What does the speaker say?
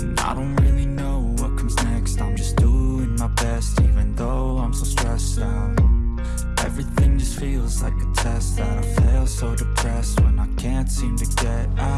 And I don't really know what comes next. I'm just doing my best even though I'm so stressed out. Everything just feels like a test that I fail so depressed when I can't seem to get out.